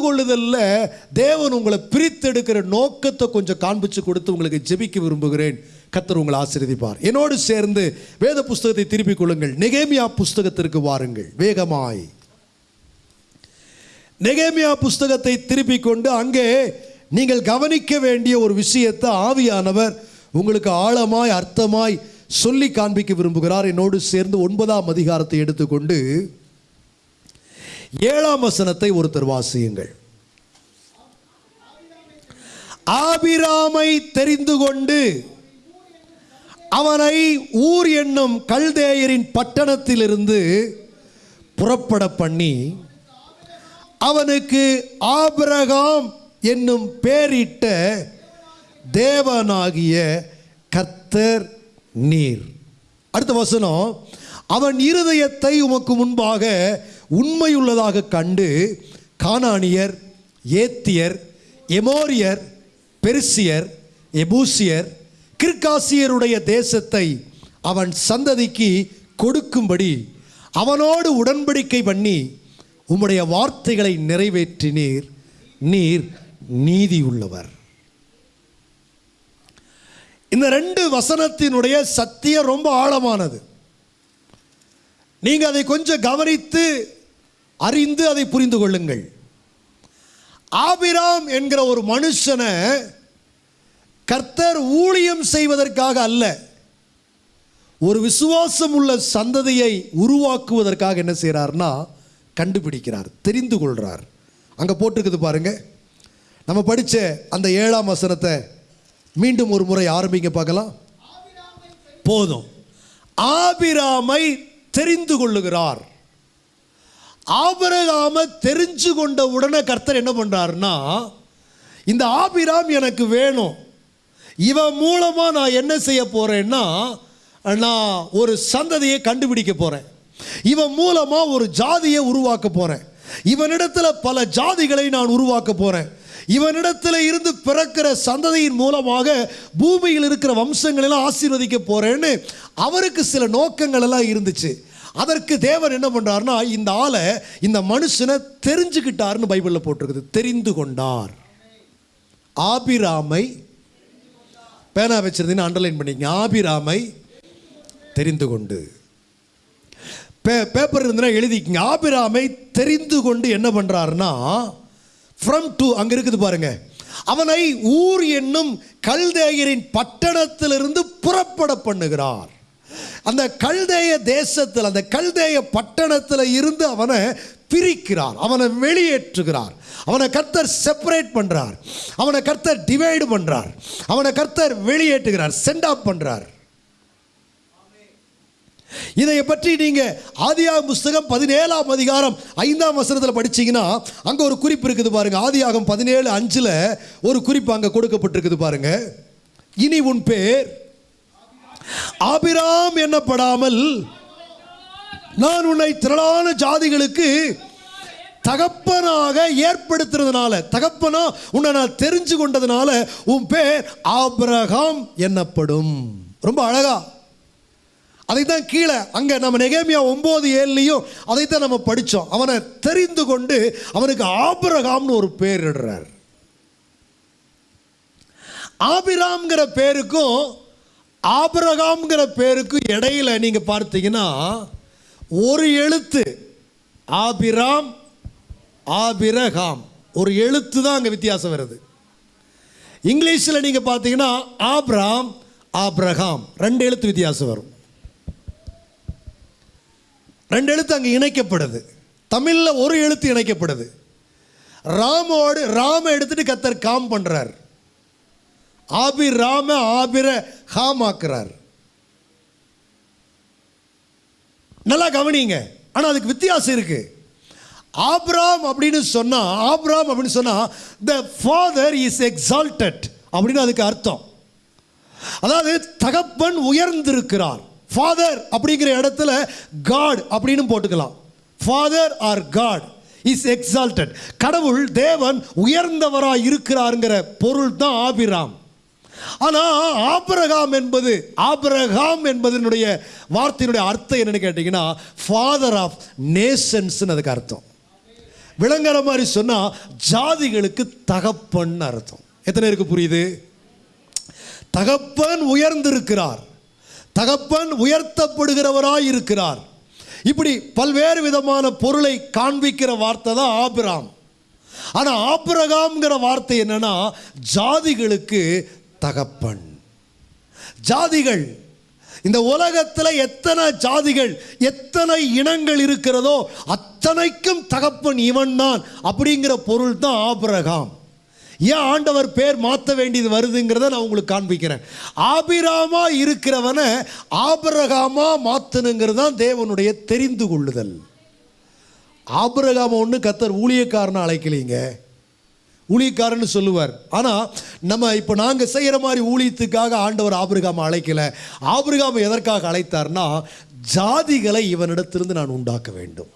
புரிந்து தெரிந்து கொள்ளுதல்ல தேவன் உங்களை பிரித்தெடுக்கிற நோக்கத்தை கொஞ்சம் காண்பிச்சு கொடுத்து உங்களுக்கு ஜெபிக்க விரும்புகிறேன். கத்தர் உங்களை ஆசிரியப்பார் என்னோடு சேர்ந்து வேத புஸ்தகத்தை திருப்பிக் கொள்ளுங்கள். நெகேமியா புஸ்தகத்திற்கு வாருங்கள். வேகமாய். நெகேமியா புஸ்தகத்தை திருப்பிக் கொண்டு அங்கே நீங்கள் கவனிக்க வேண்டிய ஒரு விஷயத்தை ஆவியானவர் உங்களுக்கு ஆழமாய் அர்த்தமாய் சொல்லி காண்பிக்க விரும்புகிறார். என்னோடு சேர்ந்து ஒன்பதாம் அதிகாரத்தை எடுத்துக்கொண்டு ஏழாம் வசனத்தை ஒருத்தர் வாசியுங்கள். ஆபிராமை தெரிந்து கொண்டு அவனை ஊர் என்னும் கல்தேயரின் பட்டணத்திலிருந்து புறப்பட பண்ணி அவனுக்கு ஆபிரகாம் என்னும் பேரிட்ட தேவனாகிய கர்த்தர் நீர். அடுத்த வசனம் அவன் இருதயத்தை உமக்கு முன்பாக உண்மையுள்ளதாக கண்டு கானானியர் ஏத்தியர் எமோரியர் பெருசியர் எபூசியர் கிர்காசியருடைய தேசத்தை அவன் சந்ததிக்கு கொடுக்கும்படி அவனோடு உடன்படிக்கை பண்ணி உம்முடைய வார்த்தைகளை நிறைவேற்றினீர். நீர் நீதி உள்ளவர் இந்த ரெண்டு வசனத்தினுடைய சத்தியம் ரொம்ப ஆழமானது. நீங்கள் அதை கொஞ்சம் கவனித்து அறிந்து அதை புரிந்து கொள்ளுங்கள். ஆபிராம் என்கிற ஒரு மனுஷனை கர்த்தர் ஊழியம் செய்வதற்காக அல்ல ஒரு விசுவாசம் உள்ள சந்ததியை உருவாக்குவதற்காக என்ன செய்கிறார்னா கண்டுபிடிக்கிறார் தெரிந்து கொள்கிறார் அங்கே போட்டிருக்குது பாருங்க. நம்ம படித்த அந்த ஏழாம் வசனத்தை மீண்டும் ஒரு முறை ஆரம்பிங்க பார்க்கலாம். போதும். ஆபிராமை தெரிந்து கொள்ளுகிறார். ஆபரகாம தெரிஞ்சு கொண்ட உடனே கர்த்தர் என்ன பண்ணுறாருன்னா இந்த ஆபிராம் எனக்கு வேணும். இவன் மூலமாக நான் என்ன செய்ய போகிறேன்னா நான் ஒரு சந்ததியை கண்டுபிடிக்க போகிறேன் இவன் மூலமாக ஒரு ஜாதியை உருவாக்க போகிறேன் இவனிடத்தில் பல ஜாதிகளை நான் உருவாக்க போகிறேன் இவனிடத்தில் இருந்து பிறக்கிற சந்ததியின் மூலமாக பூமியில் இருக்கிற வம்சங்களெல்லாம் ஆசீர்வதிக்க போகிறேன்னு அவருக்கு சில நோக்கங்கள் எல்லாம் இருந்துச்சு. அதற்கு தேவன் என்ன பண்றாருன்னா இந்த ஆளை இந்த மனுஷனை தெரிஞ்சுக்கிட்டாருன்னு பைபிளில் போட்டிருக்குது. தெரிந்து கொண்டார். ஆபிராமை பேனா வச்சிருந்தீங்கன்னா அண்டர்லைன் பண்ணிக்கங்க. ஆபிராமை தெரிந்து கொண்டு. பே பேப்பர் இருந்ததுன்னா எழுதிக்கிங்க. ஆபிராமை தெரிந்து கொண்டு என்ன பண்ணுறாருன்னா ஃப்ரம் டு அங்கே இருக்குது பாருங்க. அவனை ஊர் என்னும் கல்தேயரின் பட்டணத்திலிருந்து புறப்பட பண்ணுகிறார். அந்த கல்தேய தேசத்தில் அந்த கல்தேய பட்டணத்தில் இருந்து அவனை பிரிக்கிறார். அவனை வெளியேற்றுகிறார். அவனை கர்த்தர் செப்பரேட் பண்ணுறார் அவனை கர்த்தர் டிவைடு பண்ணுறார் அவனை கர்த்தர் வெளியேற்றுகிறார். சென்ட் ஆஃப் பண்ணுறார் இதை பற்றி நீங்க ஆதியாகம் புஸ்தகம் பதினேழாம் அதிகாரம் ஐந்தாம் வசனத்தில் படிச்சீங்கன்னா அங்க ஒரு குறிப்பு இருக்குது பாருங்க. ஆதியாகம் பதினேழு அஞ்சுல ஒரு குறிப்பு அங்க கொடுக்கப்பட்டிருக்குது பாருங்க. இனி உன் பேர் ஆபிராம் என்னப்படாமல் நான் உன்னை திரளான ஜாதிகளுக்கு தகப்பனாக ஏற்படுத்துறதுனால தகப்பனா உன்னை நான் தெரிஞ்சு கொண்டதுனால உன் பேர் ஆபிரகாம் என்னப்படும். ரொம்ப அழகா. அதைத்தான் கீழே அங்கே நம்ம நெகேமியா ஒம்பது ஏழுலையும் அதைத்தான் நம்ம படித்தோம் அவனை தெரிந்து கொண்டு அவனுக்கு ஆபிரகாம்னு ஒரு பேர் இடுறார். ஆபிராம்ங்கிற பேருக்கும் ஆபரகாம்ங்கிற பேருக்கு இடையில நீங்கள் பார்த்தீங்கன்னா ஒரு எழுத்து ஆபிராம் ஆபிரகாம் ஒரு எழுத்து தான் அங்கே வித்தியாசம் வருது. இங்கிலீஷில் நீங்கள் பார்த்தீங்கன்னா ஆப்ராம் ஆப்ரஹாம் ரெண்டு எழுத்து வித்தியாசம் வரும். ரெண்டு எழுத்து அங்கே இணைக்கப்படுது. தமிழில் ஒரு எழுத்து இணைக்கப்படுது. ராமோடு ராம எடுத்துட்டு கத்தர் காம் பண்ணுறார் ஆபிராம ஆபிர ஹாம் ஆக்குறார் நல்லா கவனிங்க. ஆனால் அதுக்கு வித்தியாசம் இருக்கு. ஆப்ராம் அப்படின்னு சொன்னா ஆப்ராம் அப்படின்னு சொன்னா த ஃபாதர் இஸ் எக்ஸால்டட் அப்படின்னு அதுக்கு அர்த்தம். அதாவது தகப்பன் உயர்ந்திருக்கிறார். ஃபாதர் அப்படிங்கிற இடத்துல காட் அப்படின்னு போட்டுக்கலாம். Father our God is exalted கடவுள் தேவன் உயர்ந்தவராக இருக்கிறாருங்கிற பொருள் தான் ஆபிராம். ஆனால் ஆபரகாம் என்பது ஆபரகாம் என்பதனுடைய வார்த்தையினுடைய அர்த்தம் என்னன்னு கேட்டிங்கன்னா ஃபாதர் ஆஃப் நேஷன்ஸ்னு அதுக்கு அர்த்தம். விளங்குற மாதிரி சொன்னால் ஜாதிகளுக்கு தகப்பன் அர்த்தம். எத்தனை பேருக்கு புரியுது? தகப்பன் உயர்ந்திருக்கிறார். தகப்பன் உயர்த்தப்படுகிறவராய் இருக்கிறார். இப்படி பல்வேறு விதமான பொருளை காண்பிக்கிற வார்த்தை தான் ஆபிராம் ஆனால் ஆபிரகாம்ங்கிற வார்த்தை என்னன்னா ஜாதிகளுக்கு தகப்பன். ஜாதிகள் இந்த உலகத்தில் எத்தனை ஜாதிகள் எத்தனை இனங்கள் இருக்கிறதோ அத்தனைக்கும் தகப்பன் இவன் தான் அப்படிங்கிற பொருள் தான் ஆபிரகாம். ஏன் ஆண்டவர் பேர் மாற்ற வேண்டியது வருதுங்கிறத நான் உங்களுக்கு காண்பிக்கிறேன். ஆபிராமா இருக்கிறவனை ஆபிரகாமா மாற்றணுங்கிறது தான் தேவனுடைய தெரிந்து கொள்ளுதல். ஆபிரகாம ஒன்று கத்தர் ஊழியக்காரனை அழைக்கலீங்க. ஊழியக்காரன்னு சொல்லுவார். ஆனால் நம்ம இப்போ நாங்கள் செய்கிற மாதிரி ஊழியத்துக்காக ஆண்டவர் ஆபிரகாம அழைக்கலை. ஆபிரகாம் எதற்காக அழைத்தார்னா ஜாதிகளை இவனிடத்திலிருந்து நான் உண்டாக்க வேண்டும்.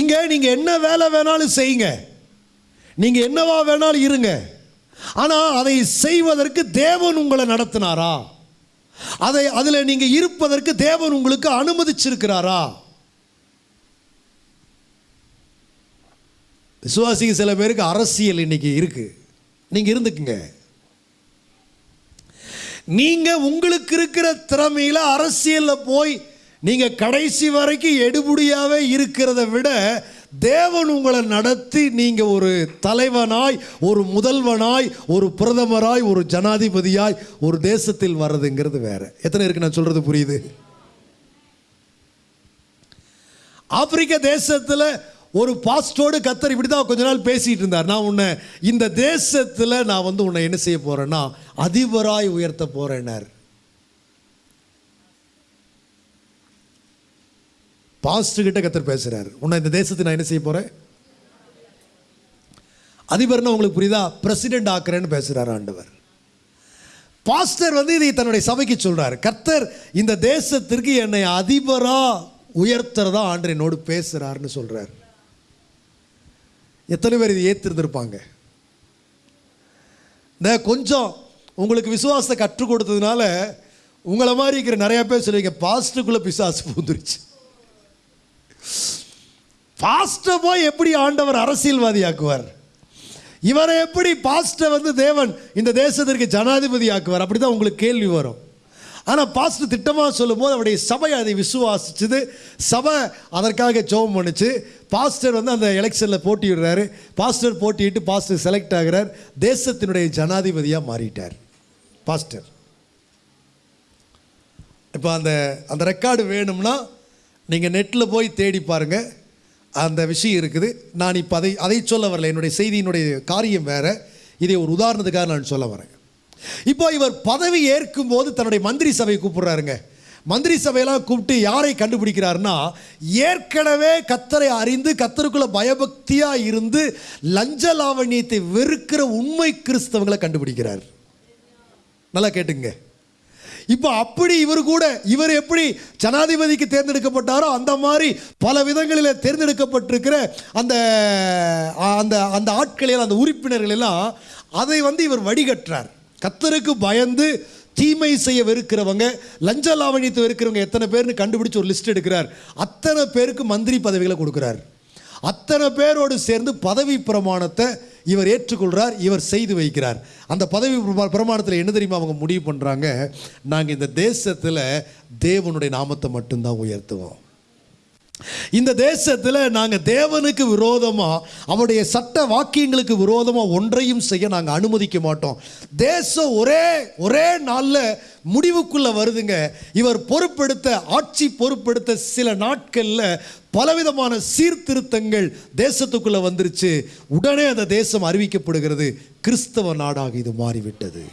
இங்கே நீங்கள் என்ன வேலை வேணாலும் செய்யுங்க. நீங்கள் என்னவா வேணாலும் இருங்க. ஆனால் அதை செய்வதற்கு தேவன் உங்களை நடத்தினாரா? அதை அதில் நீங்கள் இருப்பதற்கு தேவன் உங்களுக்கு அனுமதிச்சிருக்கிறாரா? விசுவாசிக்கு சில பேருக்கு அரசியல் இன்னைக்கு இருக்கு. நீங்கள் இருந்துக்குங்க. நீங்கள் உங்களுக்கு இருக்கிற திறமையில் அரசியலில் போய் நீங்கள் கடைசி வரைக்கும் எடுபடியாகவே இருக்கிறத விட தேவன் உங்களை நடத்தி நீங்கள் ஒரு தலைவனாய் ஒரு முதல்வனாய் ஒரு பிரதமராய் ஒரு ஜனாதிபதியாய் ஒரு தேசத்தில் வர்றதுங்கிறது வேற. எத்தனை இருக்கு நான் சொல்கிறது புரியுது? ஆப்பிரிக்க தேசத்தில் ஒரு பாஸ்டோடு கத்தர் இப்படி தான் கொஞ்ச நாள் பேசிகிட்டு இருந்தார். நான் உன்னை இந்த தேசத்தில் நான் வந்து உன்னை என்ன செய்ய போகிறேன்னா அதிபராய் உயர்த்த போகிறேன்னார் பாஸ்டர்கிட்ட கத்தர் பேசுகிறார் உன்னை இந்த தேசத்தை நான் என்ன செய்ய போகிறேன் அதிபர்னா உங்களுக்கு புரியுதா? பிரசிடென்ட் ஆக்குறேன்னு பேசுகிறார் ஆண்டவர். பாஸ்டர் வந்து இதை தன்னுடைய சபைக்கு சொல்கிறார் கர்த்தர் இந்த தேசத்திற்கு என்னை அதிபராக உயர்த்துறதா ஆண்டு என்னோடு பேசுகிறாருன்னு சொல்கிறார் எத்தனை பேர் இதை ஏற்றிருந்திருப்பாங்க இந்த கொஞ்சம் உங்களுக்கு விசுவாசத்தை கற்றுக் கொடுத்ததுனால உங்களை மாதிரி இருக்கிற நிறைய பேர் சொல்லுவீங்க பாஸ்டுக்குள்ள பிசாசு பூந்துருச்சு. பாஸ்ட போய் எப்படி ஆண்டவர் அரசியல்வாதி ஆக்குவார் இவரை எப்படி பாஸ்டை வந்து தேவன் இந்த தேசத்திற்கு ஜனாதிபதி ஆக்குவார் அப்படி தான் உங்களுக்கு கேள்வி வரும். ஆனால் பாஸ்டர் திட்டமாக சொல்லும்போது அவருடைய சபை அதை விசுவாசிச்சுது. சபை அதற்காக ஜெபம் பண்ணுச்சு. பாஸ்டர் வந்து அந்த எலெக்ஷனில் போட்டியிடுறாரு. பாஸ்டர் போட்டியிட்டு பாஸ்டர் செலக்ட் ஆகிறார். தேசத்தினுடைய ஜனாதிபதியாக மாறிட்டார். பாஸ்டர். இப்போ அந்த அந்த ரெக்கார்டு வேணும்னா நீங்கள் நெட்டில் போய் தேடி பாருங்கள் அந்த விஷயம் இருக்குது. நான் இப்போ அதை அதை சொல்ல வரல. என்னுடைய செய்தியினுடைய காரியம் வேறு. இதை ஒரு உதாரணத்துக்காக நான் சொல்ல வரேன். இப்போ இவர் பதவி ஏற்கும் போது தன்னுடைய மந்திரி சபையை கூப்பிடுறாருங்க. மந்திரி சபையெல்லாம் கூப்பிட்டு யாரை கண்டுபிடிக்கிறாருன்னா ஏற்கனவே கத்தரை அறிந்து கத்தருக்குள்ள பயபக்தியா இருந்து லஞ்ச லாவண்யத்தை வெறுக்கிற உண்மை கிறிஸ்தவங்களை கண்டுபிடிக்கிறார். நல்லா கேட்டுங்க. இப்போ அப்படி இவர் கூட இவர் எப்படி ஜனாதிபதிக்கு தேர்ந்தெடுக்கப்பட்டாரோ அந்த மாதிரி பல விதங்களில் தேர்ந்தெடுக்கப்பட்டிருக்கிற அந்த அந்த அந்த ஆட்களில் அந்த உறுப்பினர்கள் எல்லாம் அதை வந்து இவர் வடிகட்டுறார். கத்தருக்கு பயந்து தீமை செய்ய வெறுக்கிறவங்க லஞ்ச லாவணியத்தை வெறுக்கிறவங்க எத்தனை பேர்னு கண்டுபிடிச்சு ஒரு லிஸ்ட் எடுக்கிறார். அத்தனை பேருக்கு மந்திரி பதவிகளை கொடுக்குறார். அத்தனை பேரோடு சேர்ந்து பதவி பிரமாணத்தை இவர் ஏற்றுக்கொள்கிறார் இவர் செய்து வைக்கிறார். அந்த பதவி பிரமா- பிரமாணத்தில் என்ன தெரியுமா அவங்க முடிவு பண்ணுறாங்க நாங்கள் இந்த தேசத்தில் தேவனுடைய நாமத்தை மட்டும்தான் உயர்த்துவோம். இந்த தேசத்தில் நாங்கள் தேவனுக்கு விரோதமாக அவருடைய சட்ட வாக்கியங்களுக்கு விரோதமாக ஒன்றையும் செய்ய நாங்கள் அனுமதிக்க மாட்டோம். தேசம் ஒரே ஒரே நாளில் முடிவுக்குள்ளே வருதுங்க. இவர் பொறுப்பெடுத்த ஆட்சி பொறுப்பெடுத்த சில நாட்களில் பலவிதமான சீர்திருத்தங்கள் தேசத்துக்குள்ளே வந்துருச்சு. உடனே அந்த தேசம் அறிவிக்கப்படுகிறது கிறிஸ்தவ நாடாக இது மாறிவிட்டது.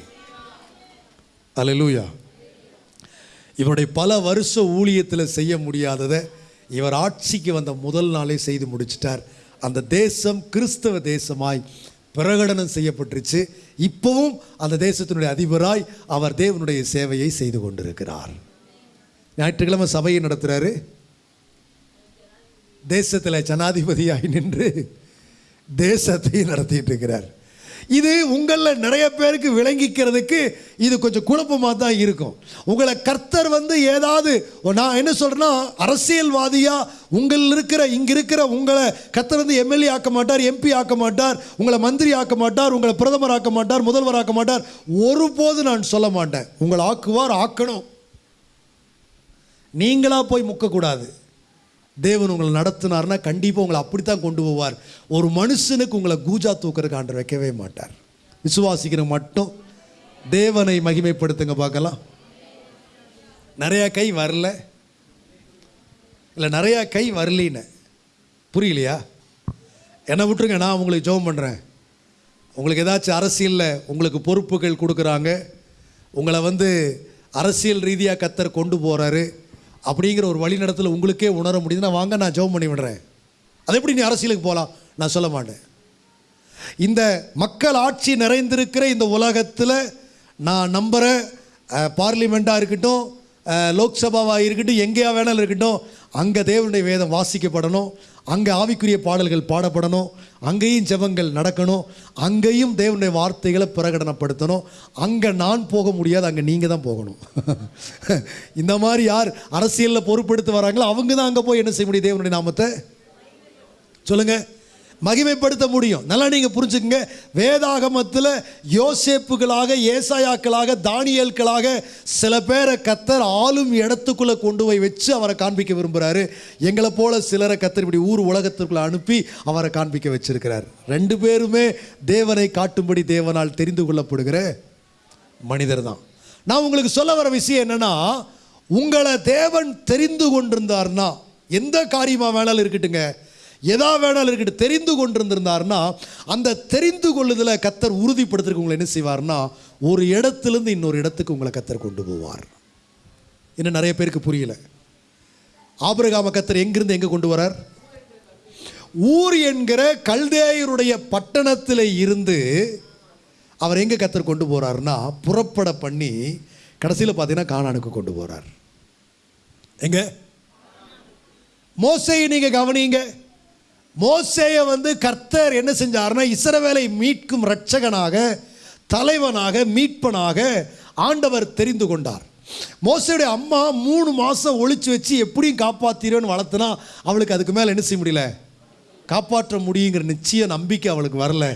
அல்லேலூயா இவருடைய பல வருஷ ஊழியத்தில் செய்ய முடியாததை இவர் ஆட்சிக்கு வந்த முதல் நாளே செய்து முடிச்சிட்டார். அந்த தேசம் கிறிஸ்தவ தேசமாய் பிரகடனம் செய்யப்பட்டுருச்சு. இப்போவும் அந்த தேசத்தினுடைய அதிபராய் அவர் தேவனுடைய சேவையை செய்து கொண்டிருக்கிறார். ஞாயிற்றுக்கிழமை சபையை நடத்துகிறாரு தேசத்தில் ஜனாதிபதியாய் நின்று தேசத்தை நடத்திட்டு இருக்கிறார். இது உங்களில் நிறைய பேருக்கு விளங்கிக்கிறதுக்கு இது கொஞ்சம் குழப்பமாக தான் இருக்கும். உங்களை கர்த்தர் வந்து ஏதாவது நான் என்ன சொல்கிறேன்னா அரசியல்வாதியாக உங்கள் இருக்கிற இங்கே இருக்கிற உங்களை கர்த்தர் வந்து எம்எல்ஏ ஆக்க மாட்டார் எம்பி ஆக்க மாட்டார் உங்களை மந்திரி ஆக்க மாட்டார் உங்களை பிரதமர் ஆக்க மாட்டார் முதல்வர் ஆக்க மாட்டார் ஒருபோது நான் சொல்ல மாட்டேன். உங்களை ஆக்குவார் ஆக்கணும். நீங்களாக போய் முக்கக்கூடாது. தேவன் உங்களை நடத்தினார்னா கண்டிப்பாக உங்களை அப்படித்தான் கொண்டு போவார். ஒரு மனுஷனுக்கு உங்களை கூஜா தூக்கிறதுக்கு ஆண்டு வைக்கவே மாட்டார். விசுவாசிக்கிற மட்டும் தேவனை மகிமைப்படுத்துங்க பார்க்கலாம். நிறையா கை வரல. இல்லை நிறையா கை வரலின்னு. புரியலையா? என்னை விட்டுருங்க நான் உங்களுக்கு ஜெபம் பண்ணுறேன் உங்களுக்கு ஏதாச்சும் அரசியலில் உங்களுக்கு பொறுப்புகள் கொடுக்குறாங்க. உங்களை வந்து அரசியல் ரீதியாக கத்தர் கொண்டு போகிறாரு அப்படிங்கிற ஒரு வழிநடத்தில் உங்களுக்கே உணர முடியுதுன்னா வாங்க நான் ஜெபம் பண்ணி விடுறேன். அது எப்படி நீ அரசியலுக்கு போகலாம் நான் சொல்ல மாட்டேன். இந்த மக்கள் ஆட்சி நிறைந்திருக்கிற இந்த உலகத்தில் நான் நம்புகிற பார்லிமெண்ட்டாக இருக்கட்டும் லோக்சபாவாக இருக்கட்டும் எங்கேயா வேணாலும் இருக்கட்டும் அங்கே தேவனுடைய வேதம் வாசிக்கப்படணும். அங்கே ஆவிக்குரிய பாடல்கள் பாடப்படணும் அங்கேயும் ஜெபங்கள் நடக்கணும் அங்கேயும் தேவனுடைய வார்த்தைகளை பிரகடனப்படுத்தணும். அங்கே நான் போக முடியாது அங்கே நீங்கள் தான் போகணும். இந்த மாதிரி யார் அரசியலில் பொறுப்பெடுத்து வராங்களோ அவங்க தான் அங்கே போய் என்ன செய்ய முடியும் தேவனுடைய நாமத்தை? சொல்லுங்கள் மகிமைப்படுத்த முடியும். நல்லா நீங்கள் புரிஞ்சுக்கங்க. வேதாகமத்தில் யோசேப்புகளாக ஏசாயாக்களாக தானியல்களாக சில பேரை கத்தர் ஆளும் இடத்துக்குள்ளே கொண்டு போய் வச்சு அவரை காண்பிக்க விரும்புகிறாரு எங்களை போல சிலரை கத்தர் இப்படி ஊர் உலகத்திற்குள்ளே அனுப்பி அவரை காண்பிக்க வச்சிருக்கிறார். ரெண்டு பேருமே தேவனை காட்டும்படி தேவனால் தெரிந்து கொள்ளப்படுகிற மனிதர் தான். நான் உங்களுக்கு சொல்ல வர விஷயம் என்னென்னா உங்களை தேவன் தெரிந்து கொண்டிருந்தார்னா எந்த காரியமாக வேணாலும் இருக்கட்டுங்க. எதா வேணாலும் இருக்கட்டும் தெரிந்து கொண்டிருந்திருந்தார்னா அந்த தெரிந்து கொள்ளுதல கத்தர் உறுதிப்படுத்துறதுக்கு உங்களை என்ன செய்வார்னா ஒரு இடத்துலேருந்து இன்னொரு இடத்துக்கு உங்களை கத்தர் கொண்டு போவார். இன்னும் நிறைய பேருக்கு புரியல. ஆபிரகாம கத்தர் எங்கிருந்து எங்கே கொண்டு வரார்? ஊர் என்கிற கல்தேயருடைய பட்டணத்தில் இருந்து அவர் எங்கே கத்தர் கொண்டு போகிறாருன்னா புறப்பட பண்ணி கடைசியில் பார்த்தீங்கன்னா காணானுக்கு கொண்டு போகிறார் எங்க? மோசையை நீங்கள் கவனிங்க. மோசேயை வந்து கர்த்தர் என்ன செஞ்சாருன்னா இசரவேலை மீட்கும் ரட்சகனாக தலைவனாக மீட்பனாக ஆண்டவர் தெரிந்து கொண்டார். மோசையுடைய அம்மா மூணு மாதம் ஒழிச்சு வச்சு எப்படியும் காப்பாற்றிடுவேன்னு வளர்த்துனா அவளுக்கு அதுக்கு மேலே என்ன செய்ய முடியல? காப்பாற்ற முடியுங்கிற நிச்சய நம்பிக்கை அவளுக்கு வரல.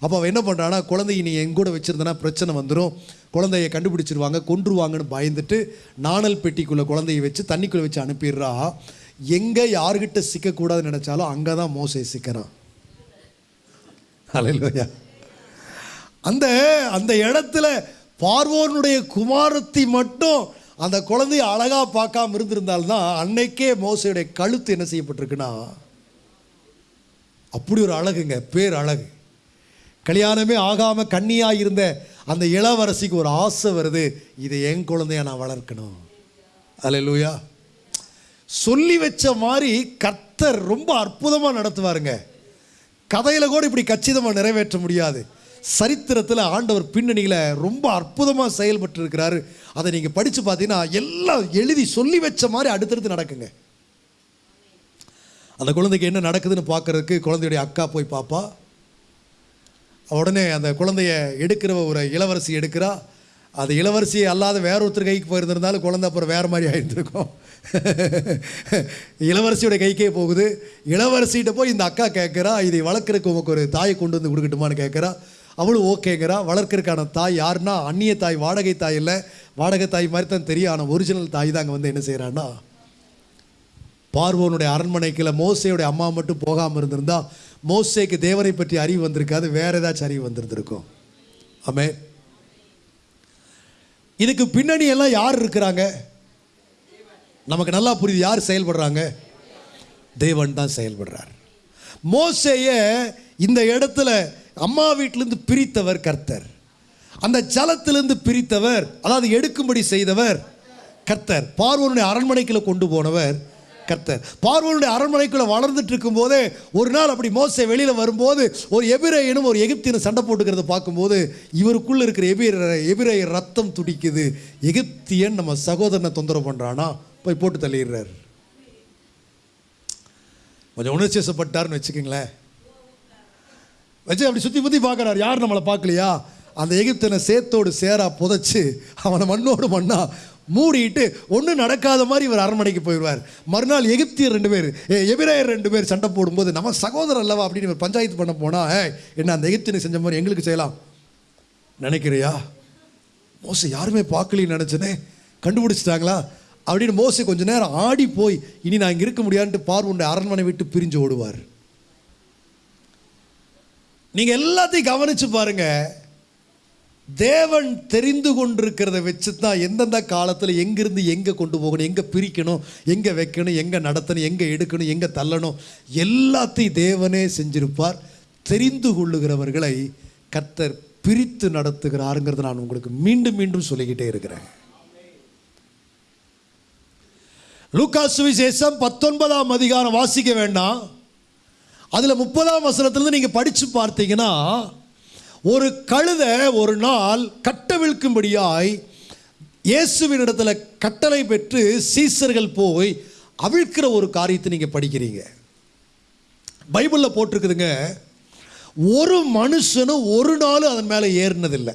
அப்போ அவள் என்ன பண்ணுறான்னா குழந்தைய நீ என் கூட வச்சுருந்தனா பிரச்சனை வந்துடும் குழந்தைய கண்டுபிடிச்சிருவாங்க கொன்றுவாங்கன்னு பயந்துட்டு நாணல் பெட்டிக்குள்ளே குழந்தைய வச்சு தண்ணிக்குள்ளே வச்சு அனுப்பிடுறா. எங்கே யார்கிட்ட சிக்கக்கூடாதுன்னு நினச்சாலும் அங்கே தான் மோசை சிக்கிறான். அலையிலோயா அந்த அந்த இடத்துல பார்வோனுடைய குமாரத்தி மட்டும் அந்த குழந்தைய அழகா பார்க்காம இருந்திருந்தால்தான் அன்னைக்கே மோசையுடைய கழுத்து என்ன செய்யப்பட்டிருக்குன்னா அப்படி ஒரு அழகுங்க பேர் அழகு கல்யாணமே ஆகாமல் கண்ணியாக இருந்த அந்த இளவரசிக்கு ஒரு ஆசை வருது இதை என் குழந்தைய நான் வளர்க்கணும். அலையிலூயா சொல்லி வச்ச மாதிரி கர்த்தர் ரொம்ப அற்புதமாக நடத்துவாருங்க. கதையில் கூட இப்படி கச்சிதமாக நிறைவேற்ற முடியாது. சரித்திரத்தில் ஆண்டவர் பின்னணியில் ரொம்ப அற்புதமாக செயல்பட்டு இருக்கிறாரு அதை நீங்கள் படித்து பார்த்தீங்கன்னா எல்லாம் எழுதி சொல்லி வச்ச மாதிரி அடுத்தடுத்து நடக்குங்க. அந்த குழந்தைக்கு என்ன நடக்குதுன்னு பார்க்கறதுக்கு குழந்தையுடைய அக்கா போய் பார்ப்பா உடனே அந்த குழந்தைய எடுக்கிற ஒரு இளவரசி எடுக்கிறா. அது இளவரசி அல்லாத வேற ஒருத்தர் கைக்கு போயிருந்திருந்தாலும் குழந்தை அப்புறம் வேறு மாதிரி ஆயிருந்திருக்கும். இளவரசியோட கைக்கே போகுது. இளவரசிகிட்ட போய் இந்த அக்கா கேட்குறா இதை வளர்க்குறக்கு உமக்கு ஒரு தாயை கொண்டு வந்து கொடுக்கட்டுமான்னு கேட்குறா. அவளும் ஓகேங்கிறா. வளர்க்கறதுக்கான தாய் யாருன்னா அந்நிய தாய் வாடகை தாய் இல்லை. வாடகை தாய் மாதிரி தான் தெரியும். ஆனால் ஒரிஜினல் தாய் தான் அங்கே வந்து என்ன செய்கிறான்னா பார்வோனுடைய அரண்மனைக்குள்ள மோசையுடைய அம்மா மட்டும் போகாமல் இருந்திருந்தா மோசைக்கு தேவனை பற்றி அறிவு வந்திருக்காது. வேறு ஏதாச்சும் அறிவு வந்திருந்திருக்கும். ஆமே இதுக்கு பின்னணி எல்லாம் யார் இருக்கிறாங்க? நமக்கு நல்லா புரியுது யார் செயல்படுறாங்க? தேவன் தான் செயல்படுறார். மோசைய இந்த இடத்துல அம்மா வீட்டிலிருந்து பிரித்தவர் கர்த்தர். அந்த ஜலத்திலிருந்து பிரித்தவர் அதாவது எடுக்கும்படி செய்தவர் கர்த்தர். பார்வனுடைய அரண்மனைக்குள்ள கொண்டு போனவர் கர்த்தர். பார்வனுடைய அரண்மனைக்குள்ளே வளர்ந்துட்டு இருக்கும்போதே ஒரு நாள் அப்படி மோசை வெளியில் வரும்போது ஒரு எபிரேயனும் ஒரு எகிப்தியனும் சண்டை போட்டுக்கிறத பார்க்கும்போது இவருக்குள்ளே இருக்கிற எபிர எபிரேய ரத்தம் துடிக்குது. எகிப்தியன் நம்ம சகோதரனை தொந்தரவு பண்ணுறானா போய் போட்டு தள்ளிடுறாரு. கொஞ்சம் உணர்ச்சிசப்பட்டார்னு வச்சுக்கோங்களேன். வச்சு அப்படி சுற்றி முற்றி பார்க்குறாரு. யார் நம்மளை பார்க்கலையா? அந்த எகிப்தனை சேத்தோடு சேரா புதைச்சு அவனை மண்ணோடு மண்ணா மூடிட்டு ஒன்றும் நடக்காத மாதிரி இவர் அரண்மனைக்கு போயிடுவார். மறுநாள் எகிப்தியர் ரெண்டு பேர் ஏ, ரெண்டு பேர் சண்டை போடும்போது நம்ம சகோதரர் அல்லவா அப்படின்னு இவர் பஞ்சாயத்து பண்ண போனால் என்ன அந்த எகிப்தியனை செஞ்ச மாதிரி எங்களுக்கு செய்யலாம். நினைக்கிறியா? மோசை யாருமே பார்க்கலன்னு நினச்சனே கண்டுபிடிச்சிட்டாங்களா? அப்படின்னு மோசை கொஞ்ச நேரம் ஆடி போய் இனி நான் இங்கே இருக்க முடியாதுன்ட்டு பார்வுண்ட அரண்மனை விட்டு பிரிஞ்சு ஓடுவார். நீங்கள் எல்லாத்தையும் கவனித்து பாருங்கள் தேவன் தெரிந்து கொண்டிருக்கிறத வச்சு தான் எந்தெந்த காலத்தில் எங்கேருந்து எங்கே கொண்டு போகணும் எங்கே பிரிக்கணும் எங்கே வைக்கணும் எங்கே நடத்தணும் எங்கே எடுக்கணும் எங்கே தள்ளணும் எல்லாத்தையும் தேவனே செஞ்சிருப்பார். தெரிந்து கொள்ளுகிறவர்களை கத்தர் பிரித்து நடத்துகிறாருங்கிறத நான் உங்களுக்கு மீண்டும் மீண்டும் சொல்லிக்கிட்டே இருக்கிறேன். லூக்கா சுவிசேஷம் பத்தொன்பதாம் அதிகாரம் வாசிக்க வேண்டாம். அதில் முப்பதாம் வசனத்திலிருந்து நீங்கள் படித்து பார்த்தீங்கன்னா ஒரு கழுதை ஒரு நாள் கட்டவிழ்க்கும்படியாய் இயேசுவின் இடத்துல கட்டளை பெற்று சீசர்கள் போய் அவிழ்க்கிற ஒரு காரியத்தை நீங்கள் படிக்கிறீங்க. பைபிளில் போட்டிருக்குதுங்க. ஒரு மனுஷனும் ஒரு நாளும் அதன் மேலே ஏறினதில்லை.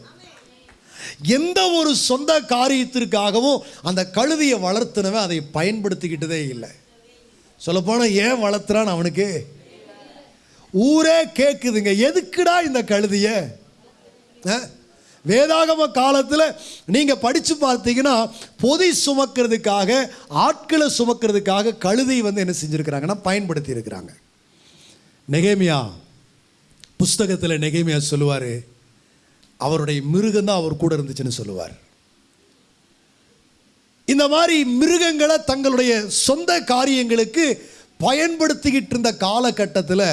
எந்த ஒரு சொந்த காரியத்திற்காகவும் அந்த கழுதியை வளர்த்துனவன் அதை பயன்படுத்திக்கிட்டதே இல்லை. சொல்லப்போனால் ஏன் வளர்த்துறான் அவனுக்கு? ஊரே கேட்குதுங்க எதுக்குடா இந்த கழுதிய? ஆ? வேதாகம காலத்தில் நீங்கள் படித்து பார்த்தீங்கன்னா பொதி சுமக்கிறதுக்காக ஆட்களை சுமக்கிறதுக்காக கழுதை வந்து என்ன செஞ்சுருக்கிறாங்கன்னா பயன்படுத்தி இருக்கிறாங்க நெகேமியா புஸ்தகத்தில் நெகேமியா சொல்லுவார் அவருடைய மிருகம் தான் அவர் கூட இருந்துச்சுன்னு சொல்லுவார். இந்த மாதிரி மிருகங்களை தங்களுடைய சொந்த காரியங்களுக்கு பயன்படுத்திக்கிட்டு இருந்த காலகட்டத்தில்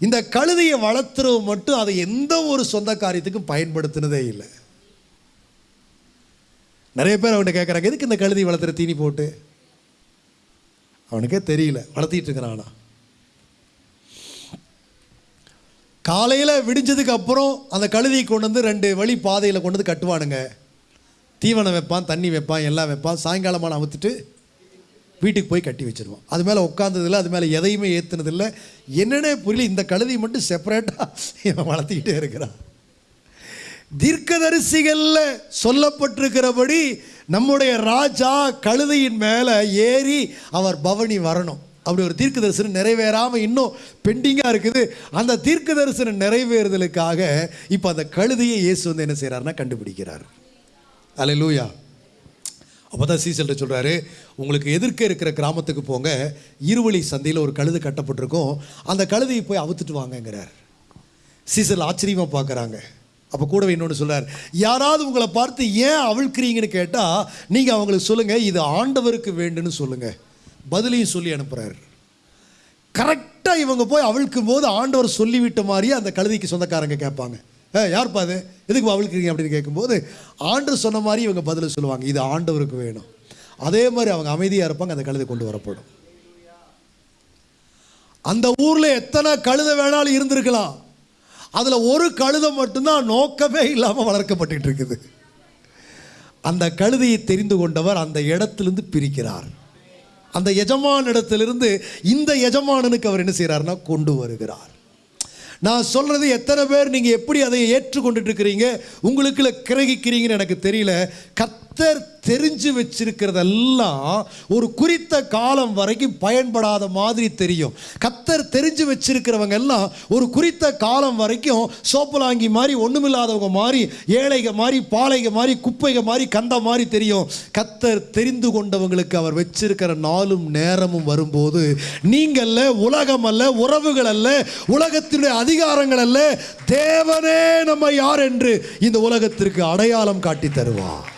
இந்த கழுதையை வளர்த்துறவு மட்டும் அதை எந்த ஒரு சொந்த காரியத்துக்கும் பயன்படுத்தினதே இல்லை. நிறைய பேர் அவன்கிட்ட கேட்குறாங்க எதுக்கு இந்த கழுதி வளர்த்துற தீனி போட்டு? அவனுக்கே தெரியல வளர்த்திட்டு இருக்கிறான்? காலையில் விடிஞ்சதுக்கு அப்புறம் அந்த கழுதியை கொண்டு வந்து ரெண்டு வழி பாதையில் கொண்டு வந்து கட்டுவானுங்க. தீவனம் வைப்பான் தண்ணி வைப்பான் எல்லாம் வைப்பான் சாயங்காலமான அவுத்துட்டு வீட்டுக்கு போய் கட்டி வச்சுருவோம். அது மேலே உட்காந்ததில்லை அது மேலே எதையுமே ஏற்றுனதில்லை என்னென்ன புரியல இந்த கழுதி மட்டும் செப்பரேட்டாக இவன் வளர்த்திக்கிட்டே இருக்கிறான். தீர்க்கதரிசிகளில் சொல்லப்பட்டிருக்கிறபடி நம்முடைய ராஜா கழுதையின் மேலே ஏறி அவர் பவனி வரணும். அப்படி ஒரு தீர்க்க தரிசனம் நிறைவேறாமல் இன்னும் பெண்டிங்காக இருக்குது. அந்த தீர்க்க தரிசனம் நிறைவேறுதலுக்காக இப்போ அந்த கழுதையை இயேசு வந்து என்ன செய்கிறாருன்னா கண்டுபிடிக்கிறார். அலை லூயா அப்போ தான் சீசல்கிட்ட சொல்கிறாரு உங்களுக்கு எதிர்க்க இருக்கிற கிராமத்துக்கு போங்க இருவழி சந்தையில் ஒரு கழுது கட்டப்பட்டிருக்கும். அந்த கழுதையை போய் அவுத்துட்டு வாங்கங்கிறார். சீசல் ஆச்சரியமாக பார்க்குறாங்க அப்போ கூடவே இன்னொன்று சொல்கிறார் யாராவது உங்களை பார்த்து ஏன் அவிழ்க்கிறீங்கன்னு கேட்டால் நீங்கள் அவங்களுக்கு சொல்லுங்கள் இது ஆண்டவருக்கு வேண்டுன்னு சொல்லுங்கள் பதிலையும் சொல்லி அனுப்புகிறார் கரெக்டாக இவங்க போய் அவிழ்க்கும் போது ஆண்டவர் சொல்லிவிட்ட மாதிரியே அந்த கழுதைக்கு சொந்தக்காரங்க கேட்பாங்க. யார்ப்பா அது? எதுக்கு அவிழ்க்கிறீங்க அப்படின்னு கேட்கும்போது ஆண்டு சொன்ன மாதிரி இவங்க பதிலை சொல்லுவாங்க. இது ஆண்டவருக்கு வேணும். அதே மாதிரி அவங்க அமைதியாக இருப்பாங்க அந்த கழுதை கொண்டு வரப்படும். அந்த ஊரில் எத்தனை கழுதை வேணாலும் இருந்திருக்கலாம். அதில் ஒரு கழுதை மட்டும்தான் நோக்கமே இல்லாமல் வளர்க்கப்பட்டு இருக்குது. அந்த கழுதையை தெரிந்து கொண்டவர் அந்த இடத்திலிருந்து பிரிக்கிறார். அந்த எஜமான இடத்திலிருந்து இந்த எஜமானனுக்கு அவர் என்ன செய்கிறாருன்னா கொண்டு வருகிறார். நான் சொல்கிறது எத்தனை பேர் நீங்கள் எப்படி அதை ஏற்றுக்கொண்டுட்டு இருக்கிறீங்க? உங்களுக்குள்ள கிரகிக்கிறீங்கன்னு எனக்கு தெரியல. கத்தர் தெரிஞ்சு வச்சிருக்கிறதெல்லாம் ஒரு குறித்த காலம் வரைக்கும் பயன்படாத மாதிரி தெரியும். கத்தர் தெரிஞ்சு வச்சிருக்கிறவங்க எல்லாம் ஒரு குறித்த காலம் வரைக்கும் சோப்பலாங்கி மாதிரி ஒன்றுமில்லாதவங்க மாதிரி ஏழைக மாதிரி பாலைக மாதிரி குப்பைக மாதிரி கந்த மாதிரி தெரியும். கத்தர் தெரிந்து கொண்டவங்களுக்கு அவர் வச்சிருக்கிற நாளும் நேரமும் வரும்போது நீங்கள்ல உலகம் அல்ல உறவுகள் அல்ல உலகத்தினுடைய அதிகாரங்கள் அல்ல தேவனே நம்ம யார் என்று இந்த உலகத்திற்கு அடையாளம் காட்டி தருவார்.